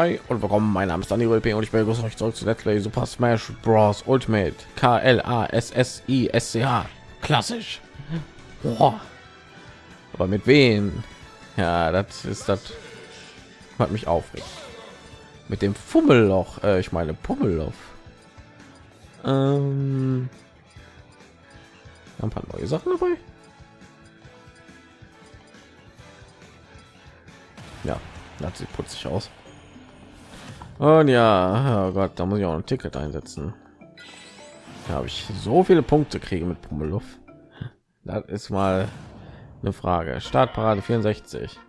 Hi und willkommen, mein Name ist Daniel und ich begrüße euch zurück zu Let's Play Super Smash Bros. Ultimate K L A S S I S C H klassisch. Boah. Aber mit wem? Ja, das ist das hat mich aufregt. Mit dem Fummelloch, äh, ich meine Pummelloch. Ähm, ein paar neue Sachen dabei. Ja, das sieht putzig aus. Und ja, oh Gott, da muss ich auch ein Ticket einsetzen. Da habe ich so viele Punkte kriege mit Pummeluff. Das ist mal eine Frage. Startparade 64.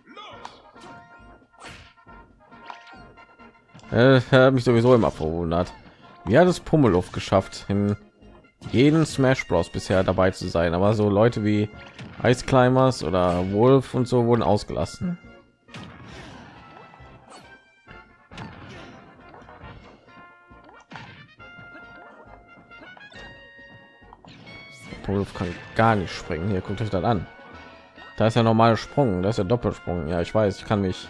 Äh, mich sowieso immer verwundert. Wie hat es Pummeluff geschafft, in jeden Smash Bros. bisher dabei zu sein? Aber so Leute wie Ice Climbers oder Wolf und so wurden ausgelassen. Pummeluff kann gar nicht springen. Hier guckt euch das an. Da ist ja normaler Sprung, das ist ja Doppelsprung. Ja, ich weiß, ich kann mich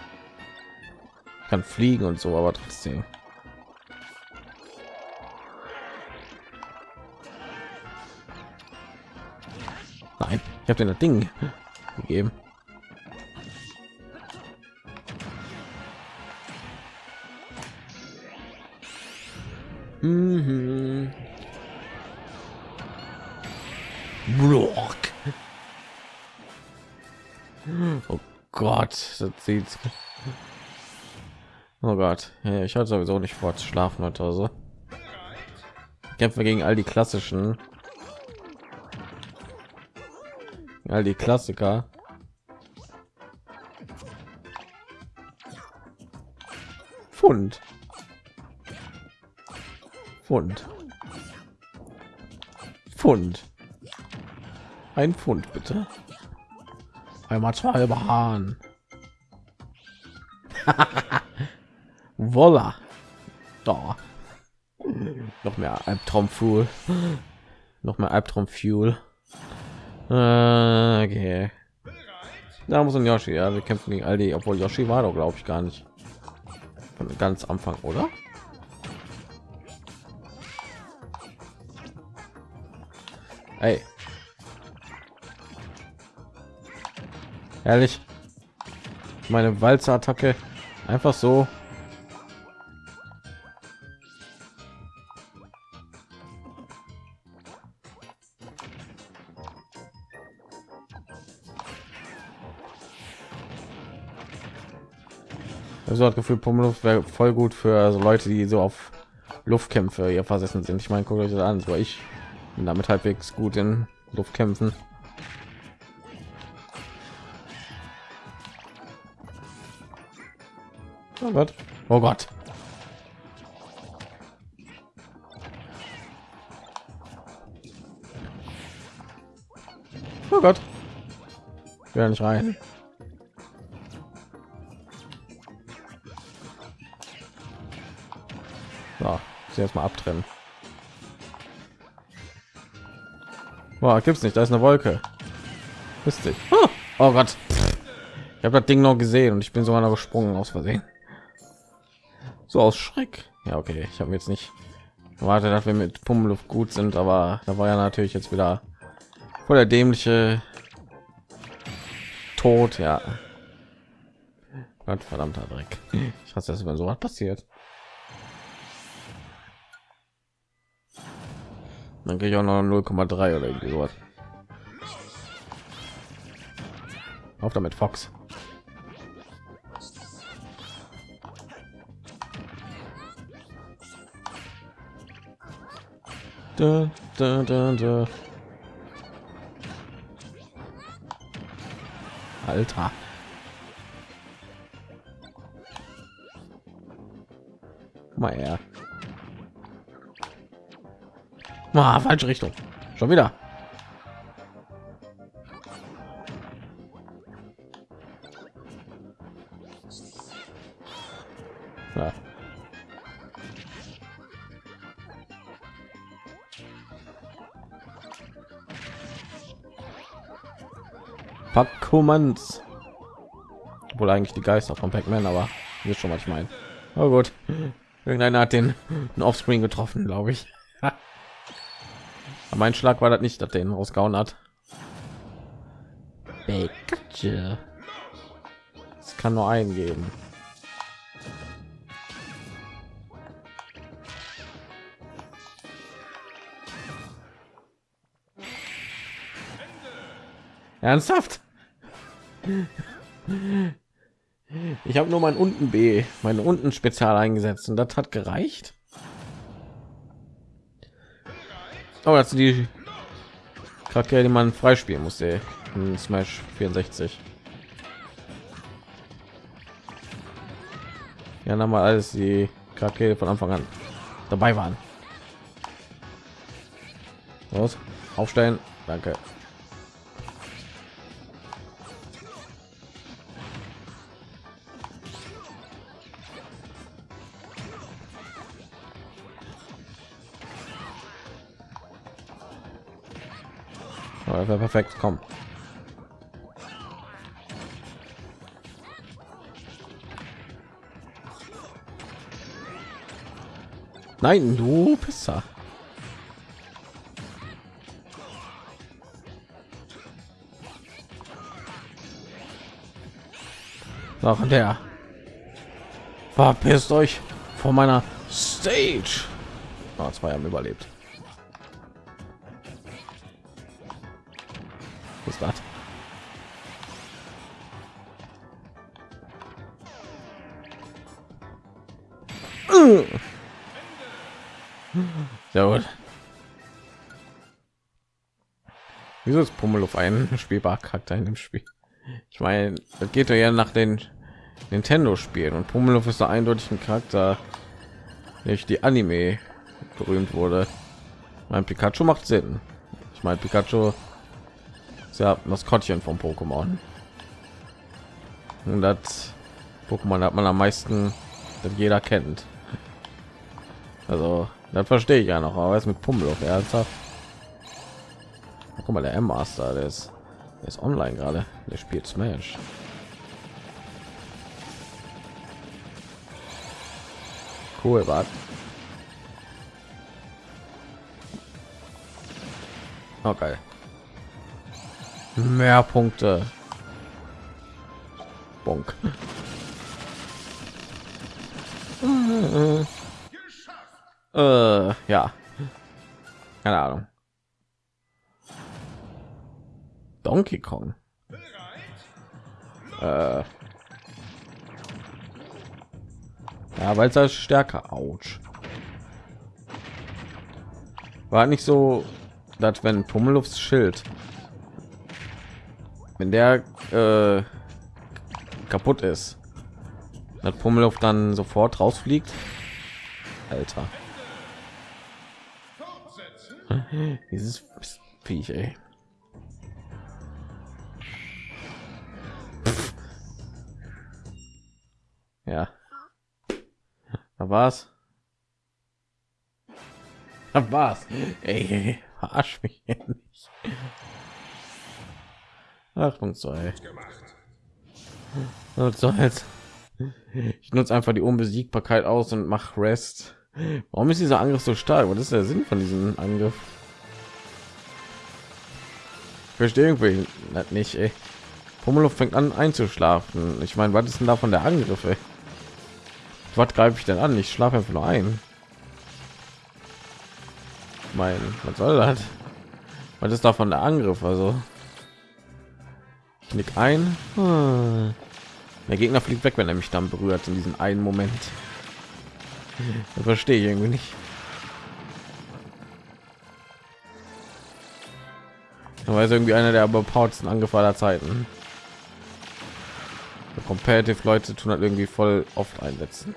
kann fliegen und so, aber trotzdem. Nein, ich habe den das Ding gegeben. Mhm. Oh Gott, das sieht. Oh Gott, ich hatte sowieso nicht vor zu schlafen oder so. Kämpfe gegen all die klassischen, all die Klassiker. Pfund. Pfund. Pfund. Ein Pfund bitte. Einmal zwei Bahn. Voila. Da. Noch mehr Albtraum Fuel. Noch mehr Albtraum Fuel. Äh, okay. Da muss ein Yoshi. Ja, wir kämpfen gegen all die, obwohl Yoshi war doch, glaube ich, gar nicht von ganz Anfang, oder? Hey. Ehrlich. Meine Walzer-Attacke einfach so Also hat Gefühl, Pummeluft wäre voll gut für so Leute, die so auf Luftkämpfe hier versessen sind. Ich meine, guckt euch das an, so ich bin damit halbwegs gut in Luftkämpfen. Oh Gott. Oh Gott. Oh Gott. Ja nicht rein. So, ich erstmal abtrennen. Boah, gibt's nicht, da ist eine Wolke. Wisst? Oh, oh Gott. Ich habe das Ding noch gesehen und ich bin sogar noch gesprungen aus Versehen. So aus Schreck. Ja, okay, ich habe jetzt nicht erwartet, dass wir mit Pummeluft gut sind, aber da war ja natürlich jetzt wieder voll der dämliche Tod, ja. Gott verdammter Dreck. Ich hasse das, wenn so was passiert. Dann kriege ich auch noch 0,3 oder irgendwie sowas. Auf damit, Fox. Da, da, da, da. Alter. Mal her. Ah, falsche Richtung. Schon wieder. Packkommands. Wohl eigentlich die Geister von Pac-Man, aber hier schon mal ich meine. Oh gut. Irgendeiner hat den Offscreen getroffen, glaube ich. Mein Schlag war das nicht, dass den rausgehauen hat. Es kann nur einen geben. Ernsthaft? Ich habe nur mein unten B, meine unten Spezial eingesetzt und das hat gereicht. Aber oh, sind die Charaktere, die man freispielen muss, ey. in Smash 64. Ja, dann mal alles die Charaktere von Anfang an dabei waren. Los, aufstellen. Danke. Wäre perfekt. Komm. Nein, du Pisser. Noch der. Verpisst euch von meiner Stage. Oh, zwei haben überlebt. Wieso ist Pummel auf einen spielbar Charakter in dem Spiel? Ich meine, das geht ja nach den Nintendo-Spielen und Pummeluff ist da eindeutig ein Charakter, nicht die Anime berühmt wurde. Mein Pikachu macht Sinn. Ich meine, Pikachu ja Maskottchen vom Pokémon. Und das Pokémon hat man am meisten, das jeder kennt. Also, das verstehe ich ja noch, aber jetzt mit Pummel auf ernsthaft. Guck mal, der M-Master, der ist, der ist online gerade. Der spielt Smash. Cool, warte. Okay. Mehr Punkte. Bonk. äh, ja. Keine Ahnung. Donkey Kong. Äh. Ja, weil es stärker. Autsch. War nicht so, dass wenn Pummelufs Schild wenn der äh, kaputt ist hat Pummeluff dann sofort rausfliegt alter dieses Viech, ey. War's da war's ey verarsch mich nicht Achtung, zwei. Was soll's? Ich nutze einfach die Unbesiegbarkeit aus und mach Rest. Warum ist dieser Angriff so stark? Was ist der Sinn von diesem Angriff? Verstehe irgendwie nicht. Ey. Pummelow fängt an einzuschlafen. Ich meine, was ist denn davon der Angriff? Ey? Was greife ich denn an? Ich schlafe einfach nur ein. Mein, was soll das? Was ist davon der Angriff? Also Knick ein. Hm. Der Gegner fliegt weg, wenn er mich dann berührt in diesem einen Moment. Das verstehe ich irgendwie nicht. Ist irgendwie einer der überpowerten Angriffe aller Zeiten. Competitive Leute tun halt irgendwie voll oft einsetzen.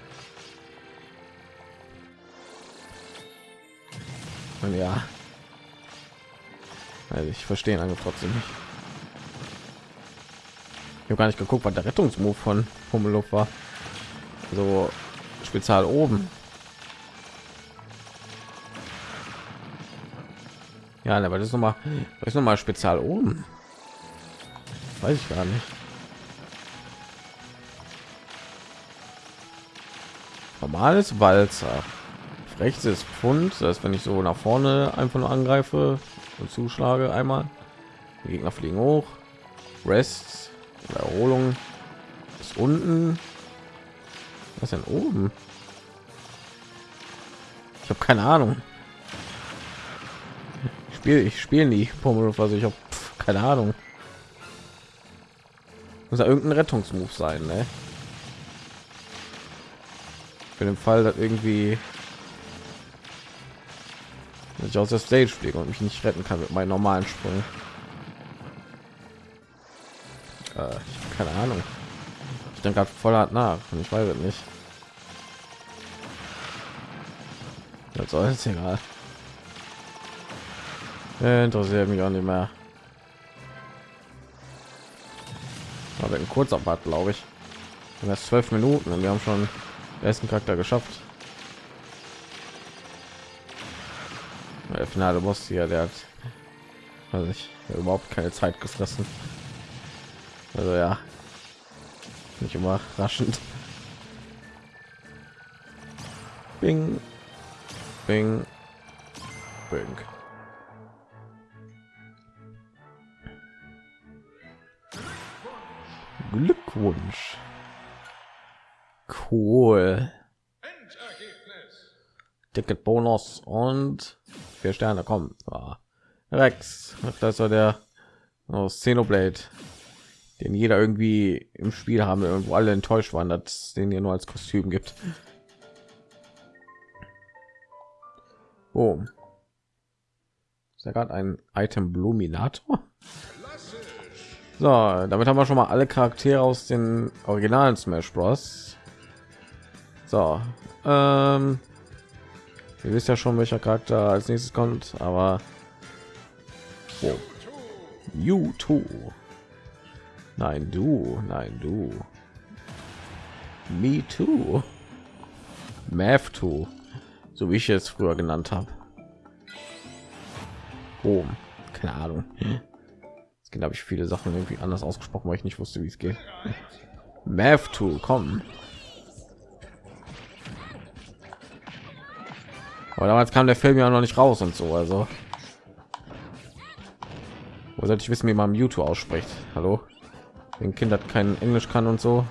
Und ja. Also ich verstehe Angriff trotzdem nicht. Ich habe gar nicht geguckt, was der Rettungsmove von Pummeluff war. So spezial oben. Ja, aber das ist noch mal, das ist noch mal spezial oben. Weiß ich gar nicht. Normales Walzer. Rechts ist Pfund, das wenn ich so nach vorne einfach nur angreife und zuschlage einmal, die Gegner fliegen hoch. Rest, Erholung ist unten. Was denn oben? Ich habe keine Ahnung. Ich spiele ich spiele nie Pummel, also ich habe keine Ahnung. Muss ja irgendein Rettungsmove sein, ne? Für den Fall, dass irgendwie ich aus der Stage fliege und mich nicht retten kann mit meinen normalen Sprung. Äh, keine Ahnung. Ich denke gerade voll hart nach und ich weiß es nicht. Das soll jetzt egal. Interessiert mich auch nicht mehr. Aber ein kurzer Part, glaube ich. Das zwölf Minuten und wir haben schon den ersten Charakter geschafft. Finale Boss hier, der hat also ich überhaupt keine Zeit gefressen. Also ja, nicht immer raschend. Bing, bing, bing. Glückwunsch. Cool. Ticket Bonus und vier Sterne kommen. Ja. Rex, das war der aus Xenoblade, den jeder irgendwie im Spiel haben, irgendwo alle enttäuscht waren, dass den hier nur als Kostüm gibt. Oh, ist ja gerade ein Item Bluminator. So, damit haben wir schon mal alle Charaktere aus den originalen Smash Bros. So, ähm, ihr wisst ja schon, welcher Charakter als nächstes kommt, aber oh. YouTube. Nein, du, nein, du. Me too. Math too, so wie ich es früher genannt habe. Oh, keine Ahnung. Es gibt, habe ich viele Sachen irgendwie anders ausgesprochen, weil ich nicht wusste, wie es geht. Math Tool, kommen. Aber damals kam der Film ja noch nicht raus und so, also. Wo sollte ich wissen, wie man YouTube ausspricht? Hallo? Den Kind hat kein Englisch kann und so.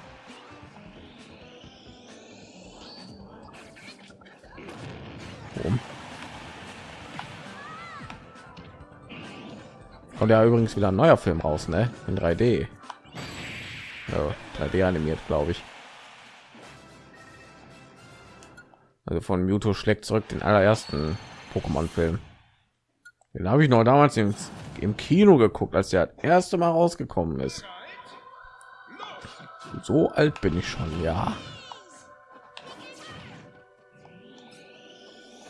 Kommt ja übrigens wieder ein neuer Film raus, ne? In 3D. Ja, 3D animiert, glaube ich. Also von Mewtwo schlägt zurück den allerersten Pokémon-Film. Den habe ich noch damals im, im Kino geguckt, als der erste Mal rausgekommen ist. So alt bin ich schon, ja.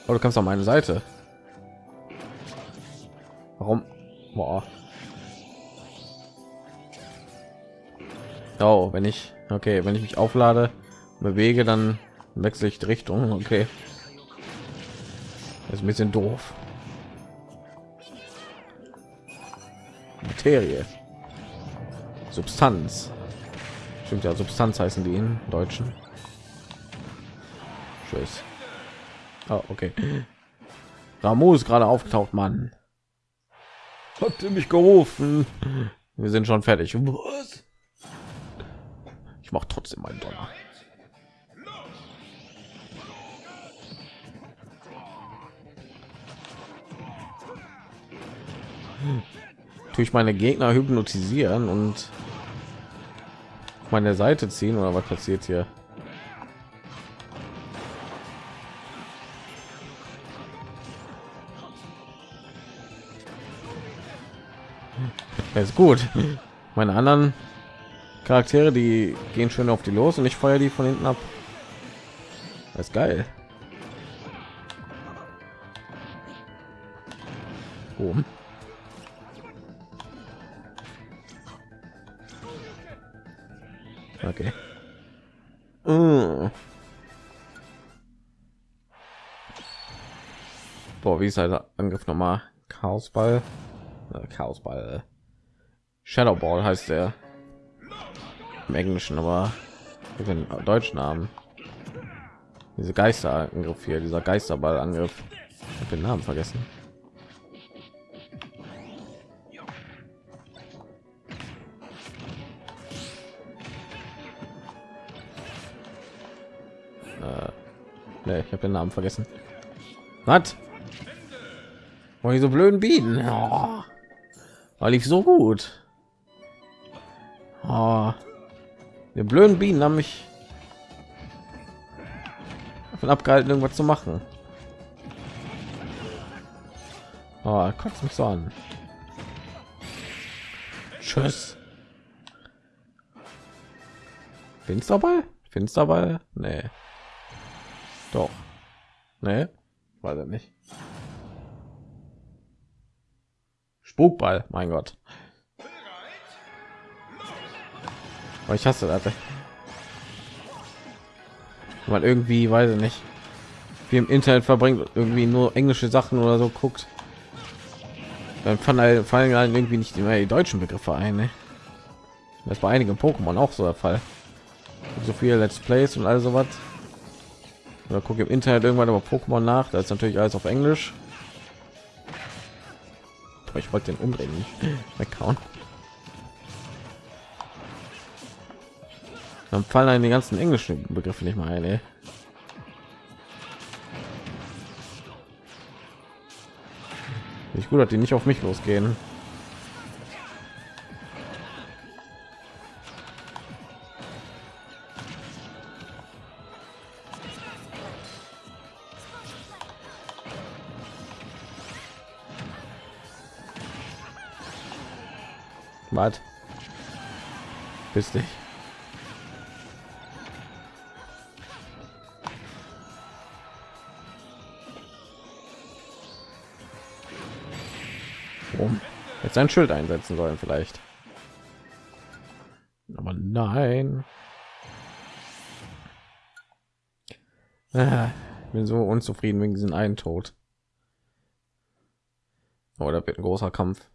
Aber du kannst auf meine Seite. Warum? Boah. Oh, wenn ich okay, wenn ich mich auflade, bewege, dann wechsle ich die Richtung. Okay, das ist ein bisschen doof. Materie, Substanz. Stimmt ja, Substanz heißen die in Deutschen. Tschüss. Oh, okay. Ramo ist gerade aufgetaucht, Mann. Habt ihr mich gerufen? Wir sind schon fertig. Was? Ich mache trotzdem meinen Donner. Tue ich meine Gegner hypnotisieren und meine Seite ziehen oder was passiert hier? ist gut. Meine anderen Charaktere, die gehen schön auf die los und ich feuer die von hinten ab. Das ist geil. Oben. Wie ist der Angriff nochmal? Chaosball. Äh, Chaosball. Shadow Ball heißt der im Englischen, aber den deutschen Namen. Diese Geisterangriff hier, dieser Geisterballangriff. Ich habe den Namen vergessen. Äh, nee, ich habe den Namen vergessen. Was? Oh, diese blöden Bienen. Oh. Oh, lief so gut. Oh. Die blöden Bienen haben mich davon abgehalten, irgendwas zu machen. Oh, kotzt mich so an. Tschüss. Finsterball? Finsterball? Nee. Doch. Nee. Weiß er nicht. Spukball, mein Gott. Oh, ich hasse das. Man irgendwie, weiß ich nicht, wie im Internet verbringt, irgendwie nur englische Sachen oder so guckt. Dann fallen, fallen halt irgendwie nicht immer die deutschen Begriffe ein. Ne? Das bei einigen Pokémon auch so der Fall. So viele Let's Plays und alles sowas. Oder gucke im Internet irgendwann über Pokémon nach. Da ist natürlich alles auf Englisch. Ich wollte den umdrehen, nicht weghauen. Dann fallen einem die ganzen englischen Begriffe nicht mal ein. Ey. Ich gut, dass die nicht auf mich losgehen. Was? Bist dich. Jetzt ein Schild einsetzen sollen vielleicht. Aber nein. Ah, bin so unzufrieden wegen diesen einen Tod. Oh, wird ein großer Kampf.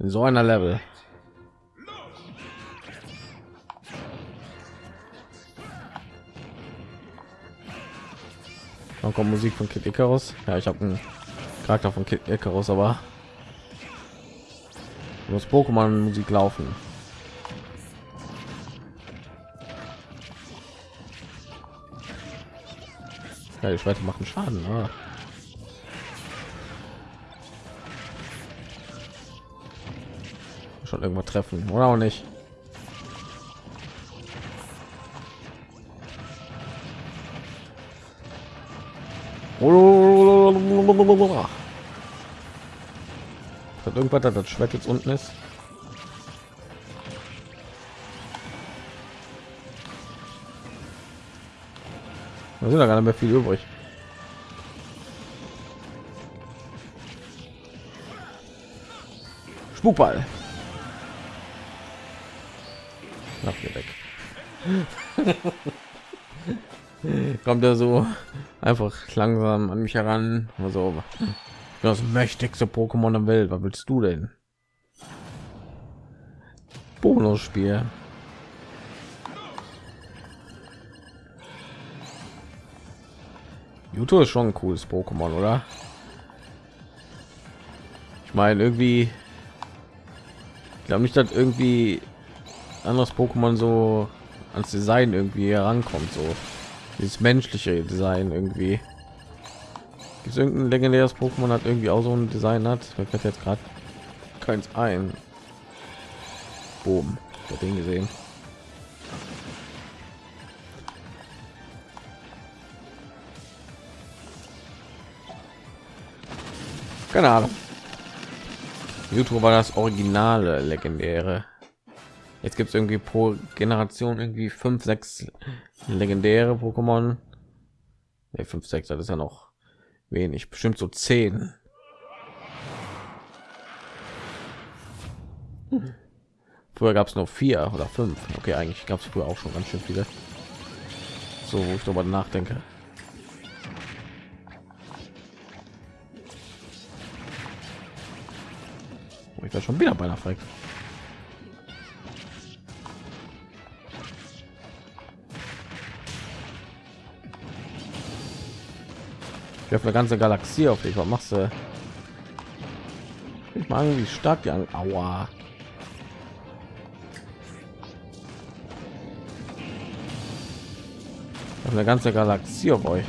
In so einer Level. Dann kommt Musik von Kid Icarus. Ja, ich habe einen Charakter von Kid Icarus, aber muss Pokémon Musik laufen. Ja, die Schwerter machen Schaden. Ah. Schon irgendwo treffen oder auch nicht. Hat irgendwas, das Schwert jetzt unten ist? Da sind da gar nicht mehr viel übrig. Spukball. Kommt er so einfach langsam an mich heran. Also das mächtigste Pokémon der Welt. Was willst du denn? Bonusspiel. Juto ist schon ein cooles Pokémon, oder? Ich meine, irgendwie, glaube nicht, dass irgendwie anderes Pokémon so ans Design irgendwie herankommt, so dieses menschliche Design irgendwie. Gibt irgendein legendäres Pokémon hat irgendwie auch so ein Design hat? Mir fällt jetzt gerade keins ein. Boom, der Ding gesehen. Keine Ahnung. YouTube war das originale legendäre. Jetzt gibt es irgendwie pro Generation irgendwie fünf, sechs legendäre Pokémon. Ne, fünf, sechs, das ist ja noch wenig. Bestimmt so zehn. Früher gab es noch vier oder fünf. Okay eigentlich gab es früher auch schon ganz schön viele. So wo ich darüber nachdenke. Oh, ich war schon wieder bei einer Frage Ich habe eine ganze Galaxie auf dich. Was machst du? Ich mag wie stark die an. Aua. eine ganze Galaxie auf euch.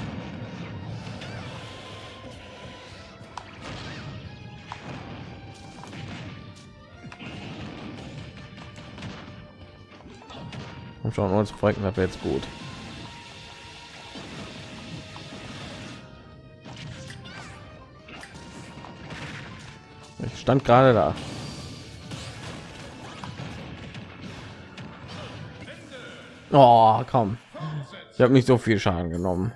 Und schon uns Projekten hat jetzt gut. Stand gerade da. Oh, komm. Ich habe nicht so viel Schaden genommen.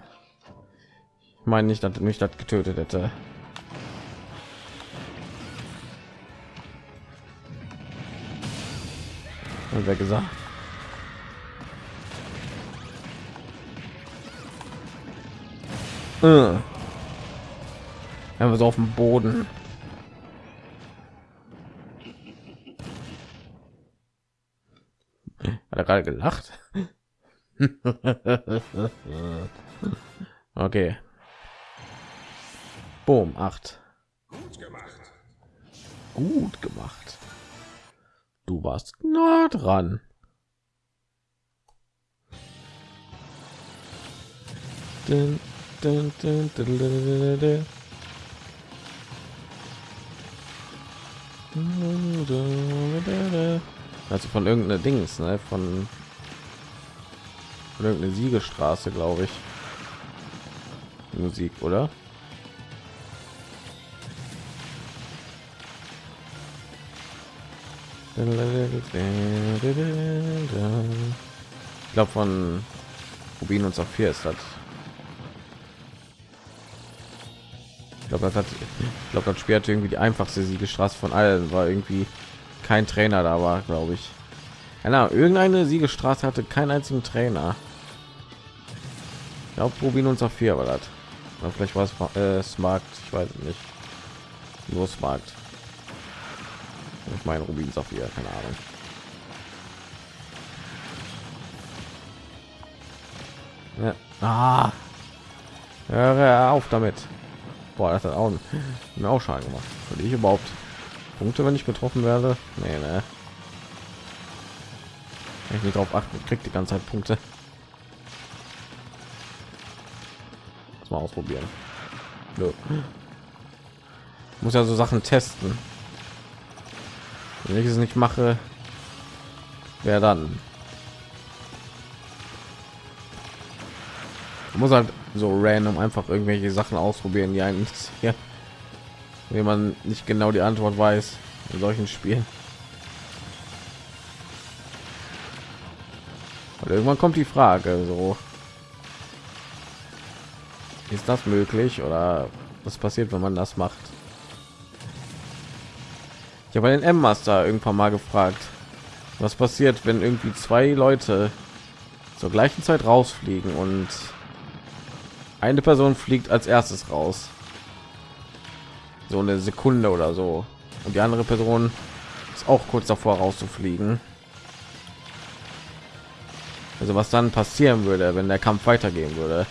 Ich meine nicht, dass mich das getötet hätte. Und wer gesagt? Äh. wir so auf dem Boden. Hat er gerade gelacht? okay. Boom, 8. Gut gemacht. Gut gemacht. Du warst nah dran. Dun, dun, dun, also von irgendeiner Dings, ne? Von irgendeine Siegestraße, glaube ich. Musik, oder? Ich glaube von Rubin und Saphir ist das. Ich glaube, das hat, ich glaube, das Spiel irgendwie die einfachste Siegestraße von allen, weil irgendwie kein Trainer da war, glaube ich. Ja, irgendeine Siegestraße hatte keinen einzigen Trainer. Ich glaube, Rubin und Saphir war das. Oder vielleicht war es äh, Smart, ich weiß nicht. Nur Smart. Ich meine Rubin Saphir, keine Ahnung. Ja. Ah. Höre auf damit. Boah, das hat auch, mir auch Schaden gemacht. Würde ich überhaupt Punkte, wenn ich getroffen werde? Nee, ne. Ich nicht darauf achten, kriegt die ganze Zeit Punkte. mal ausprobieren. Nö. Muss ja so Sachen testen. Wenn ich es nicht mache, wer dann? muss halt so random einfach irgendwelche Sachen ausprobieren, die einen hier, wenn man nicht genau die Antwort weiß in solchen Spielen. Und irgendwann kommt die Frage so ist das möglich oder was passiert, wenn man das macht? Ich habe den M-Master irgendwann mal gefragt, was passiert, wenn irgendwie zwei Leute zur gleichen Zeit rausfliegen und eine Person fliegt als erstes raus. So eine Sekunde oder so. Und die andere Person ist auch kurz davor rauszufliegen. Also was dann passieren würde, wenn der Kampf weitergehen würde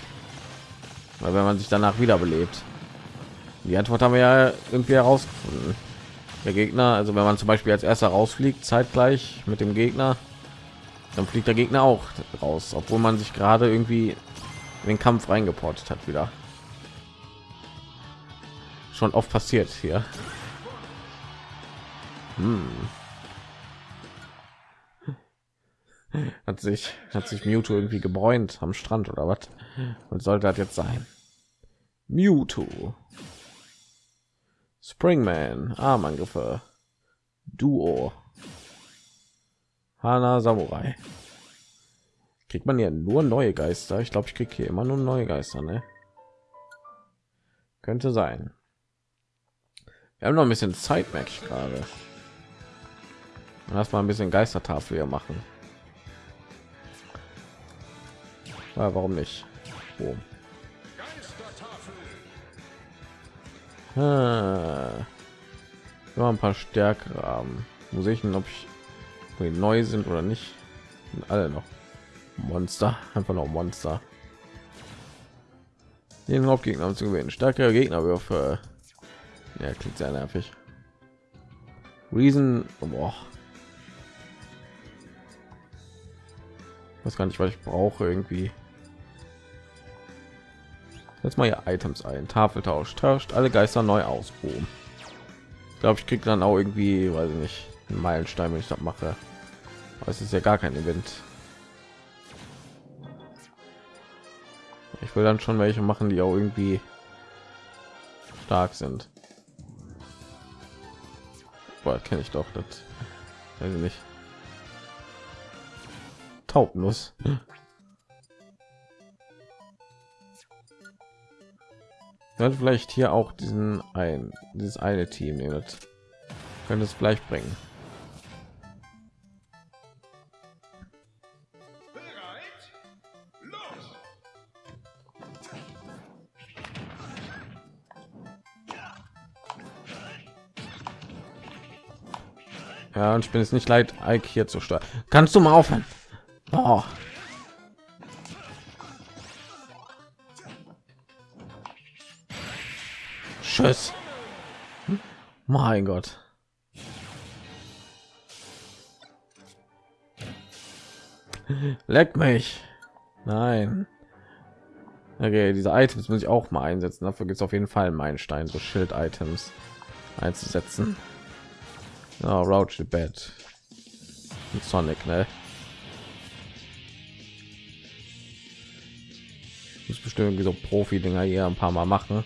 weil wenn man sich danach wiederbelebt die antwort haben wir ja irgendwie herausgefunden der gegner also wenn man zum beispiel als erster rausfliegt zeitgleich mit dem gegner dann fliegt der gegner auch raus obwohl man sich gerade irgendwie in den kampf reingeportet hat wieder schon oft passiert hier. Hm. hat sich hat sich Mewtwo irgendwie gebräunt am Strand oder was? Und sollte das jetzt sein? Mewtwo. Springman Armangriffe. Duo. Hana Samurai. Kriegt man ja nur neue Geister? Ich glaube ich kriege hier immer nur neue Geister ne? könnte sein wir haben noch ein bisschen Zeit merke ich gerade lass mal ein bisschen Geistertafel hier machen ja, warum nicht oh. ah. ja, ein paar stärkere haben muss ich ob ich neu sind oder nicht sind alle noch monster einfach noch monster den Hauptgegner zu gewinnen. Stärkere Gegnerwürfe. Ja, klingt sehr nervig. Reason, boah. Was kann ich, was ich brauche irgendwie. Jetzt mal hier Items ein. Tafeltausch tauscht alle Geister neu aus. Boom. Ich glaube, ich krieg dann auch irgendwie, weiß ich nicht, einen Meilenstein, wenn ich das mache. Aber es ist ja gar kein Event. Ich will dann schon welche machen, die auch irgendwie stark sind. Boah, kenne ich doch das. Weiß ich nicht. Taubnuss. Ja, vielleicht hier auch diesen ein dieses eine Team nehmen. Könnte es vielleicht bringen. Ja, ich bin es nicht leid, Ike hier zu steuern. Kannst du mal aufhören? Oh. Tschüss. Mein Gott. Leck mich. Nein. Okay, diese Items muss ich auch mal einsetzen. Dafür gibt es auf jeden Fall meinen Stein, so Schild-Items einzusetzen. Oh, Roach the Bed. Und Sonic, ne? Muss bestimmt so Profi-Dinger hier ein paar Mal machen.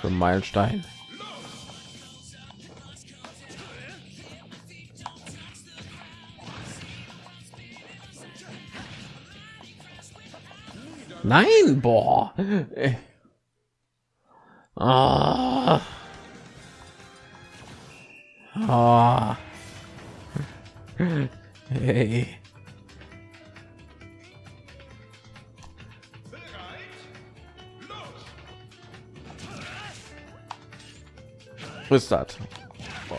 Für Meilenstein. Nein, boah. Ah. Ah. Hey. Das? Boah.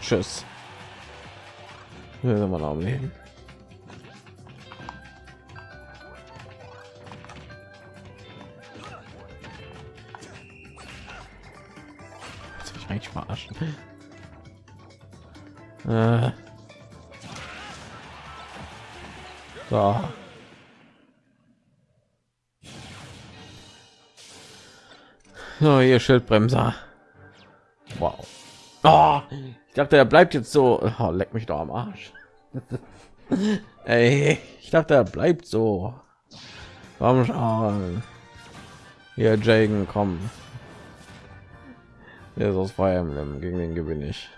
Tschüss. Hier sind wir noch am Leben. Verarschen. Äh. So. So, hier Schildbremser. Wow. Oh, ich dachte, er bleibt jetzt so. Oh, leck mich doch am Arsch. Ey, ich dachte, er bleibt so. Komm schon. Hier, Jagen, komm. Der ist aus Fire Emblem. Gegen den gewinne ich.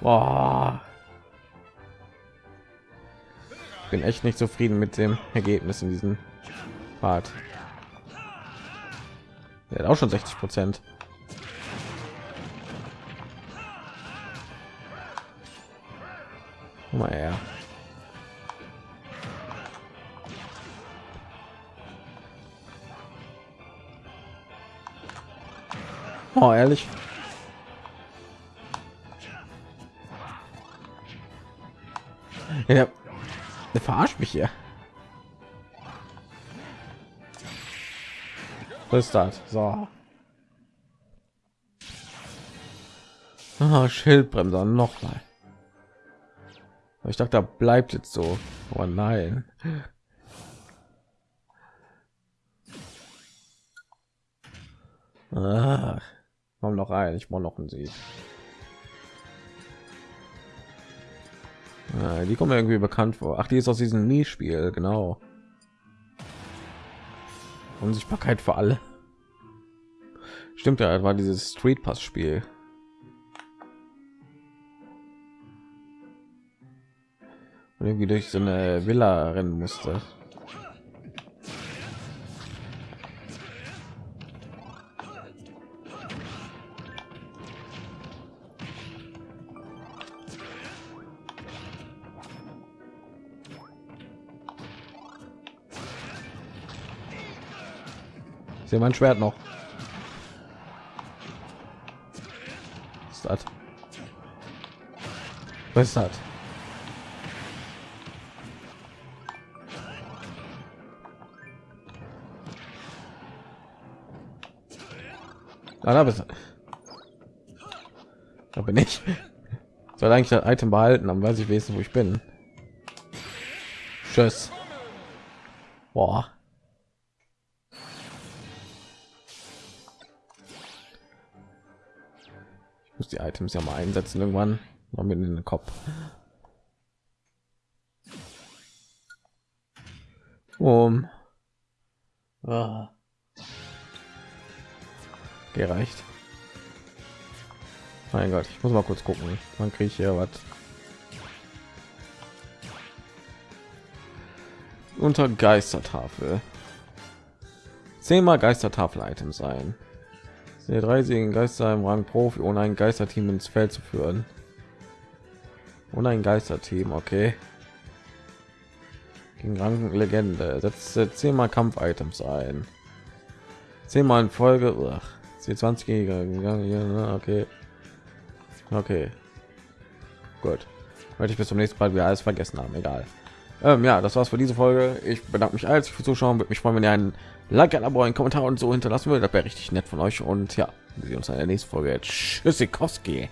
Boah. Bin echt nicht zufrieden mit dem Ergebnis in diesem Part. Er hat auch schon 60 Prozent. Mal her. Oh, ehrlich. Ja, der verarscht mich hier. Was ist das? So. Ah, Schildbremser noch mal. Ich dachte, da bleibt jetzt so. Oh nein. Ah, komm noch ein. Ich brauche noch einen Sieg. Ah, die kommen irgendwie bekannt vor. Ach, die ist aus diesem Nie-Spiel, genau. Unsichtbarkeit für alle. Stimmt ja, war dieses Street Pass Spiel. Und irgendwie durch so eine Villa rennen musste. sehe mein Schwert noch. Was ist das? Was ist das? Ah, da bist. Da bin ich. Soll eigentlich das Item behalten, dann weiß ich wenigstens, wo ich bin. Tschüss. Boah. Muss die Items ja mal einsetzen irgendwann. Noch mit in den Kopf. Um. Ah. Gereicht. Mein Gott, ich muss mal kurz gucken. Man kriege hier was. Unter Geistertafel. Zehnmal Geistertafel-Items sein. Der dreisigen Geister im Rang Profi, ohne ein Geisterteam ins Feld zu führen. Ohne ein Geisterteam, okay. Gegen Rang Legende. Setzt zehnmal Kampf-Items ein. Zehnmal in Folge. Ach, 20 gegangen. Okay. Okay. Gut. Wollte ich bis zum nächsten Mal wieder alles vergessen haben. Egal. Ähm, ja, das war's für diese Folge. Ich bedanke mich als für Zuschauen. Würde mich freuen, wenn ihr einen Like, ein Abo, einen Kommentar und so hinterlassen würdet. Das wäre richtig nett von euch. Und ja, wir sehen uns in der nächsten Folge. Tschüssikowski.